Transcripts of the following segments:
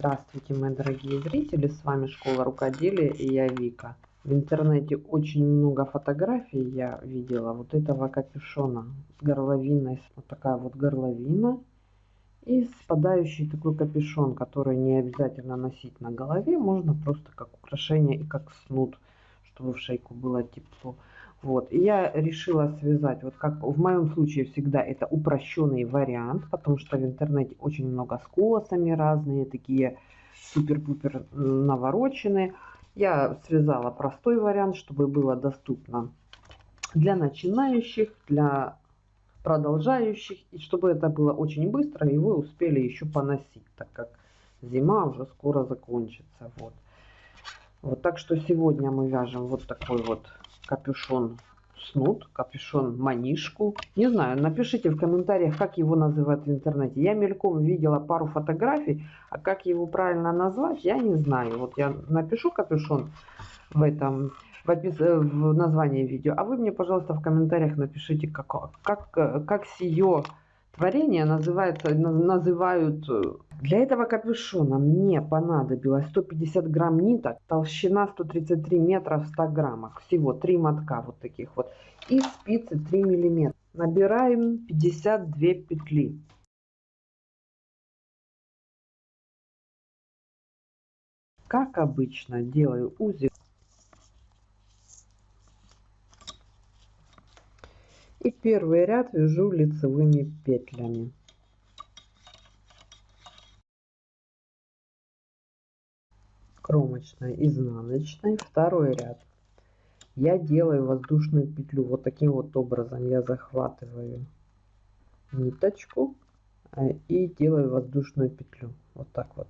Здравствуйте, мои дорогие зрители, с вами Школа Рукоделия и я Вика. В интернете очень много фотографий я видела вот этого капюшона с горловиной, вот такая вот горловина и спадающий такой капюшон, который не обязательно носить на голове, можно просто как украшение и как снуд, чтобы в шейку было тепло. Вот, и я решила связать, вот как в моем случае всегда это упрощенный вариант, потому что в интернете очень много с колосами разные, такие супер-пупер навороченные. Я связала простой вариант, чтобы было доступно для начинающих, для продолжающих, и чтобы это было очень быстро, и вы успели еще поносить, так как зима уже скоро закончится. Вот. Вот так что сегодня мы вяжем вот такой вот капюшон снуд, капюшон манишку. Не знаю, напишите в комментариях, как его называют в интернете. Я мельком видела пару фотографий, а как его правильно назвать, я не знаю. Вот я напишу капюшон в этом в, опис... в названии видео, а вы мне, пожалуйста, в комментариях напишите, как, как, как сие творение называется, называют э, для этого капюшона мне понадобилось 150 грамм ниток, толщина 133 метра в 100 граммах. Всего 3 мотка вот таких вот. И спицы 3 миллиметра. Набираем 52 петли. Как обычно делаю узел. И первый ряд вяжу лицевыми петлями. кромочной изнаночной второй ряд. Я делаю воздушную петлю вот таким вот образом. Я захватываю ниточку э, и делаю воздушную петлю. Вот так вот.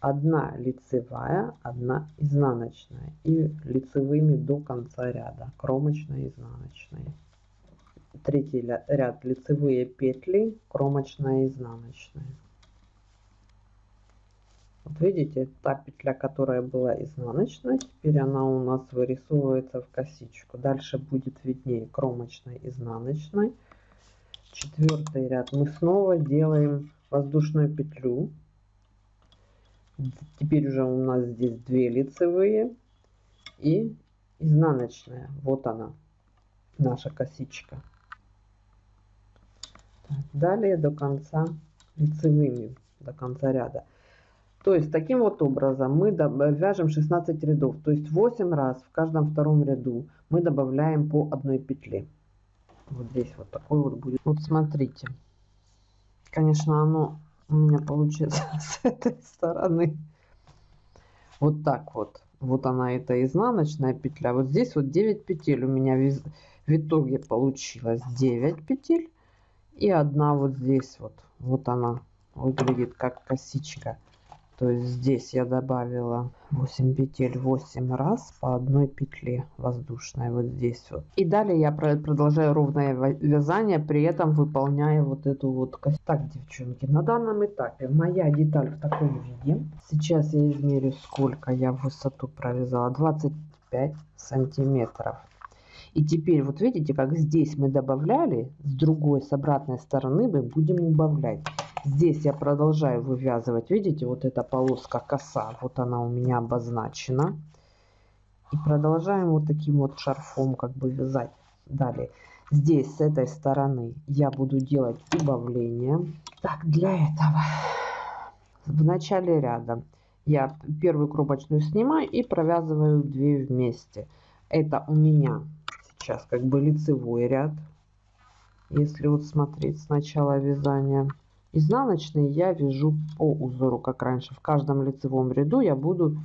Одна лицевая одна изнаночная. И лицевыми до конца ряда. Кромочная изнаночная третий ряд лицевые петли кромочная изнаночная вот видите, та петля, которая была изнаночная, теперь она у нас вырисовывается в косичку. Дальше будет виднее кромочной, изнаночной. Четвертый ряд мы снова делаем воздушную петлю. Теперь уже у нас здесь две лицевые и изнаночная. Вот она, наша косичка. Далее до конца лицевыми, до конца ряда. То есть таким вот образом мы вяжем 16 рядов. То есть 8 раз в каждом втором ряду мы добавляем по одной петле. Вот здесь вот такой вот будет. Вот смотрите. Конечно, оно у меня получится с этой стороны. Вот так вот. Вот она, это изнаночная петля. Вот здесь вот 9 петель у меня в итоге получилось. 9 петель. И одна вот здесь вот. Вот она выглядит как косичка. То есть здесь я добавила 8 петель 8 раз по одной петле воздушной вот здесь вот. И далее я продолжаю ровное вязание, при этом выполняя вот эту вот кость. Так, девчонки, на данном этапе моя деталь в таком виде. Сейчас я измерю, сколько я высоту провязала. 25 сантиметров. И теперь вот видите, как здесь мы добавляли, с другой, с обратной стороны мы будем убавлять. Здесь я продолжаю вывязывать. Видите, вот эта полоска коса, вот она у меня обозначена. И продолжаем вот таким вот шарфом как бы вязать. Далее. Здесь с этой стороны я буду делать убавление. Так, для этого в начале ряда я первую кромочную снимаю и провязываю две вместе. Это у меня сейчас как бы лицевой ряд. Если вот смотреть с начала вязания. Изнаночные я вяжу по узору, как раньше. В каждом лицевом ряду я буду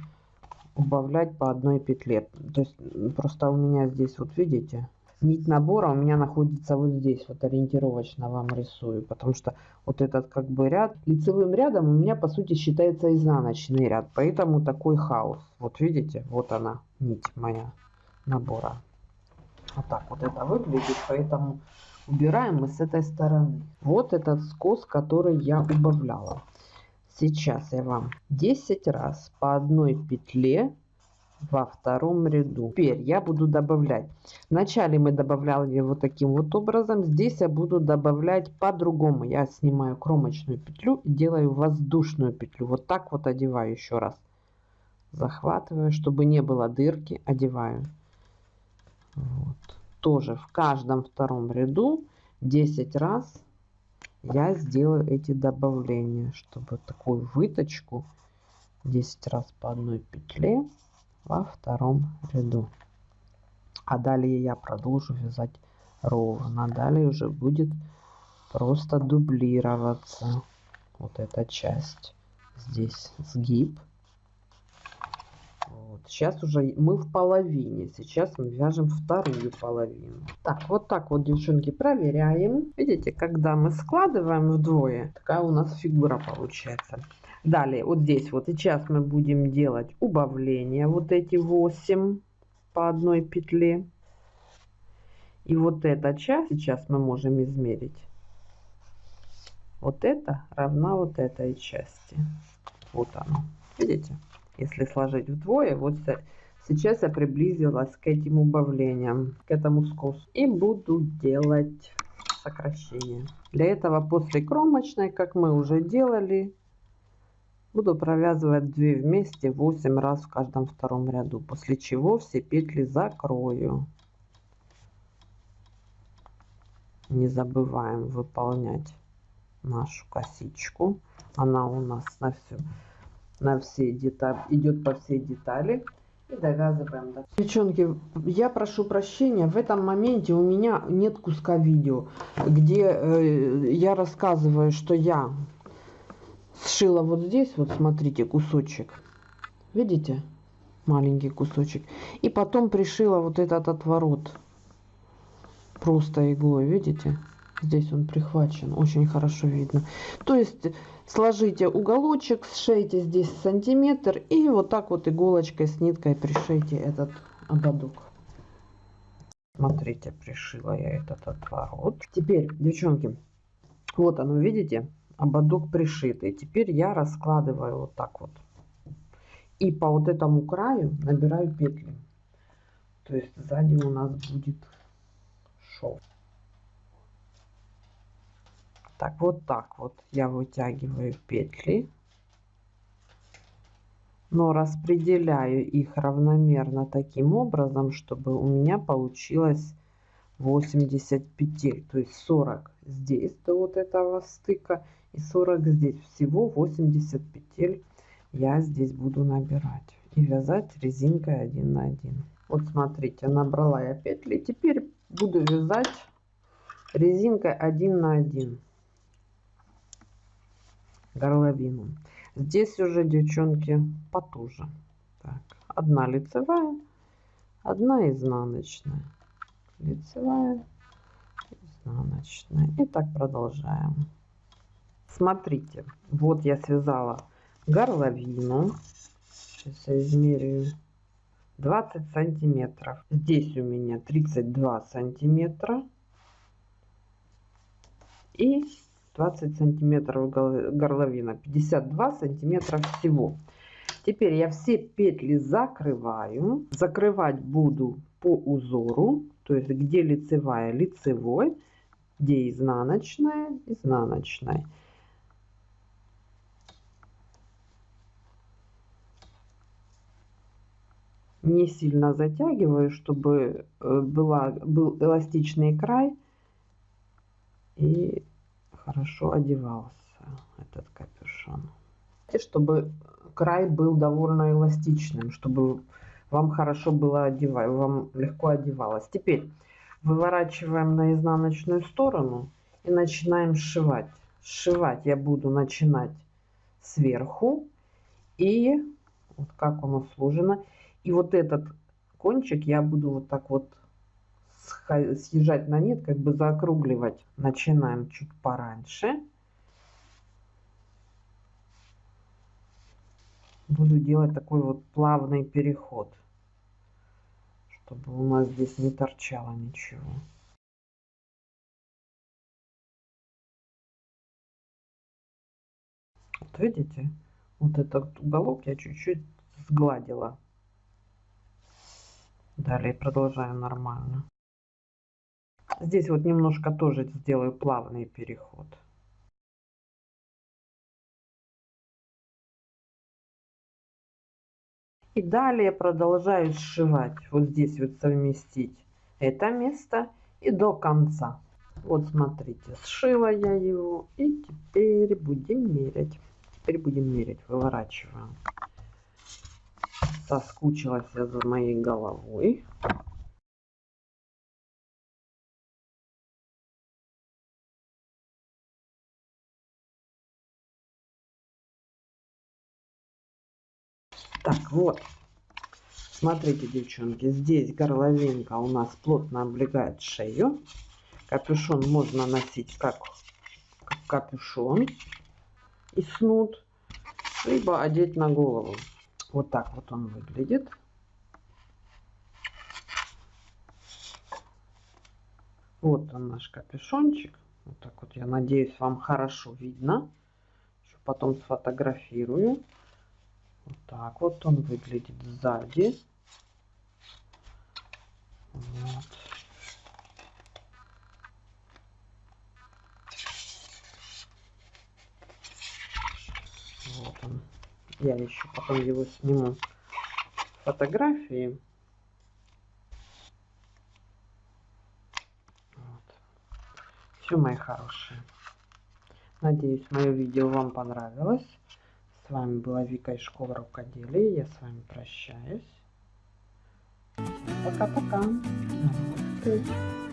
убавлять по одной петле. То есть просто у меня здесь, вот видите, нить набора у меня находится вот здесь, вот ориентировочно вам рисую. Потому что вот этот как бы ряд, лицевым рядом у меня по сути считается изнаночный ряд. Поэтому такой хаос. Вот видите, вот она, нить моя набора. Вот так вот это выглядит, поэтому убираем мы с этой стороны. Вот этот скос, который я убавляла. Сейчас я вам 10 раз по одной петле во втором ряду. Теперь я буду добавлять. Вначале мы добавляли вот таким вот образом. Здесь я буду добавлять по-другому. Я снимаю кромочную петлю и делаю воздушную петлю. Вот так вот одеваю еще раз. Захватываю, чтобы не было дырки, одеваю. Вот. Тоже в каждом втором ряду 10 раз я сделаю эти добавления, чтобы такую выточку 10 раз по одной петле во втором ряду. А далее я продолжу вязать ровно. Далее уже будет просто дублироваться вот эта часть. Здесь сгиб. Вот. Сейчас уже мы в половине. Сейчас мы вяжем вторую половину. Так, вот так вот, девчонки, проверяем. Видите, когда мы складываем вдвое, такая у нас фигура получается. Далее, вот здесь вот сейчас мы будем делать убавление. Вот эти 8 по одной петле. И вот эта часть сейчас мы можем измерить. Вот это равна вот этой части. Вот оно. Видите? Если сложить вдвое, вот сейчас я приблизилась к этим убавлениям, к этому скосу. И буду делать сокращение. Для этого после кромочной, как мы уже делали, Буду провязывать 2 вместе 8 раз в каждом втором ряду, после чего все петли закрою. Не забываем выполнять нашу косичку. Она у нас на всю, на все детали, идет по всей детали. И довязываем. Девчонки, я прошу прощения, в этом моменте у меня нет куска видео, где э, я рассказываю, что я сшила вот здесь, вот смотрите, кусочек. Видите? Маленький кусочек. И потом пришила вот этот отворот. Просто иглой, видите? Здесь он прихвачен, очень хорошо видно. То есть сложите уголочек, сшейте здесь сантиметр и вот так вот иголочкой с ниткой пришейте этот ободок. Смотрите, пришила я этот отворот. Теперь, девчонки, вот оно, видите? ободок пришитый. Теперь я раскладываю вот так вот. И по вот этому краю набираю петли. То есть сзади у нас будет шов. Так, вот так вот я вытягиваю петли. Но распределяю их равномерно таким образом, чтобы у меня получилось 80 петель. То есть 40 здесь до вот этого стыка и 40 здесь. Всего 80 петель я здесь буду набирать и вязать резинкой 1 на 1. Вот смотрите, набрала я петли. Теперь буду вязать резинкой 1 на 1 горловину. Здесь уже, девчонки, потуже. Так, одна лицевая, одна изнаночная. Лицевая, изнаночная. И так продолжаем. Смотрите, вот я связала горловину. Сейчас я измерю 20 сантиметров. Здесь у меня 32 сантиметра. И 20 сантиметров горловина. 52 сантиметра всего. Теперь я все петли закрываю. Закрывать буду по узору. То есть где лицевая, лицевой. Где изнаночная, изнаночная. не сильно затягиваю, чтобы э, была, был эластичный край и хорошо одевался этот капюшон. Чтобы край был довольно эластичным, чтобы вам хорошо было одевать, вам легко одевалось. Теперь выворачиваем на изнаночную сторону и начинаем сшивать. Сшивать я буду начинать сверху и вот как оно сложено. И вот этот кончик я буду вот так вот съезжать на нет, как бы заокругливать. Начинаем чуть пораньше. Буду делать такой вот плавный переход, чтобы у нас здесь не торчало ничего. Вот видите, вот этот уголок я чуть-чуть сгладила Далее продолжаю нормально. Здесь вот немножко тоже сделаю плавный переход. И далее продолжаю сшивать. Вот здесь вот совместить это место и до конца. Вот смотрите, сшила я его. И теперь будем мерять. Теперь будем мерять. Выворачиваем. Соскучилась я за моей головой. Так, вот. Смотрите, девчонки, здесь горловинка у нас плотно облегает шею. Капюшон можно носить как, как капюшон и снуд, либо одеть на голову. Вот так вот он выглядит. Вот он наш капюшончик. Вот так вот, я надеюсь, вам хорошо видно. Потом сфотографирую. Вот так вот он выглядит сзади. Вот. Вот он. Я еще потом его сниму фотографии. Вот. Все, мои хорошие. Надеюсь, мое видео вам понравилось. С вами была Вика из школы рукоделия. Я с вами прощаюсь. Пока-пока. До новых встреч.